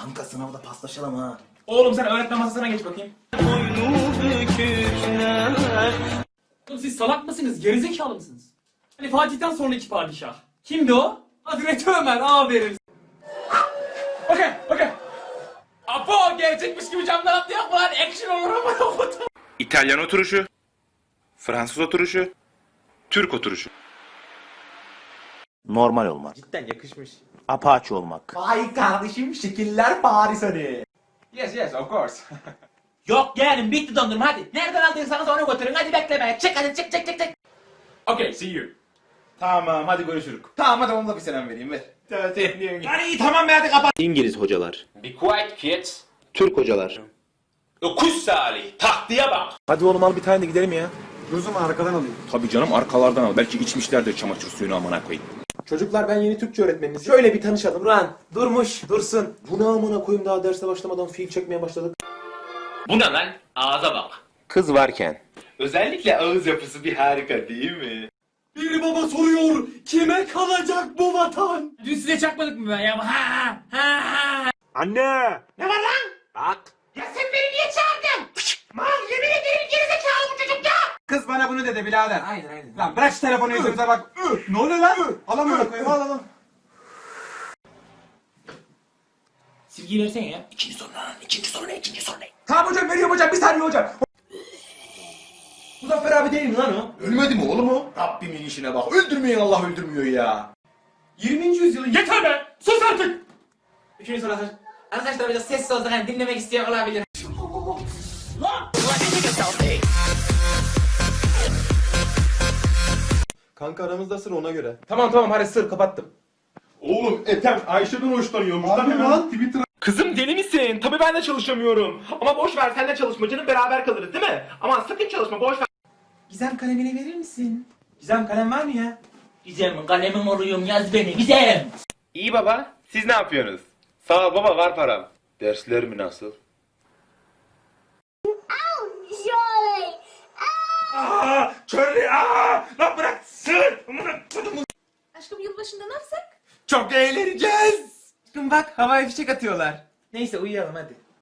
Kanka sınavda paslaşalım ha. Oğlum sen öğretmen masasına geç bakayım. Oğlum siz salak mısınız? Gerizekalı mısınız? Hani Fatih'ten sonraki padişah. Kimdi o? Hazreti Ömer aferin. Okey, okey. Apo gerçekmiş gibi camdan atlayak mı lan? Action olur ama. İtalyan oturuşu, Fransız oturuşu, Türk oturuşu. Normal olmak. Cidden yakışmış. Apache olmak. Vay kardeşim şekiller Paris hani. Yes, yes, of course. Yok yeğenim bitti dondurma hadi. Nereden aldıysanız onu götürün hadi bekleme. Çık hadi çık çık çık çık. okay, see you. Tamam hadi görüşürük. Tamam hadi onunla bir selam vereyim ver. Hadi tamam be hadi kapat. İngiliz hocalar, Be quiet kids. Türk hocalar, Öküz Salih. Tahtiye bak. Hadi oğlum al bir tane de gidelim ya. Tabii canım arkalardan al. Belki içmişlerdir çamaşır suyunu amına koyayım. Çocuklar ben yeni Türkçe öğretmeniniz. Şöyle bir tanışalım. Duran durmuş dursun. Bu ne amına koyayım daha derse başlamadan fiil çekmeye başladık. Bu ne lan? Ağza bak. Kız varken, Özellikle ağız yapısı bir harika değil mi? Bir baba soruyor, kime kalacak bu vatan? Dün size çakmadık mı ben ya? Ha ha ha ha. Anne! Kız bana bunu dedi birader. Aynen aynen. Lan bırak şu telefonu yüzümüze bak. Ne oluyor lan? Al amına koyayım al al. Silgiyi versene ya. Tamam hocam veriyorum hocam bir saniye hocam. Muzaffer abi değil mi lan o? Ölmedi mi oğlum o? Rabbimin işine bak. Öldürmeyin Allah öldürmüyor ya. 20. yüzyılın yeter be! Sus artık! Üçüncü soru arkadaşlar. Arkadaşlar biraz sessiz olsun hani dinlemek isteyen olabilir. Kanka aramızda sır ona göre. Tamam tamam hadi sır kapattım. Oğlum Ethem Ayşe'den hoşlanıyormuş. Lan hemen Twitter Kızım deli misin? Tabii ben de çalışamıyorum. Ama boş ver sen de çalışma canım beraber kalırız değil mi? Aman sakın çalışma boş ver. Gizem kalemini verir misin? Gizem kalem var mı ya? Gizem kalemim oluyorum yaz beni Gizem. İyi baba siz ne yapıyorsunuz? Sağ ol baba var param. Dersler mi nasıl? Charlie aa! Lan bırak sır! Aşkım yılbaşında ne yapsak? Çok eğleneceğiz. Bakın bak havai fişek atıyorlar. Neyse uyuyalım hadi.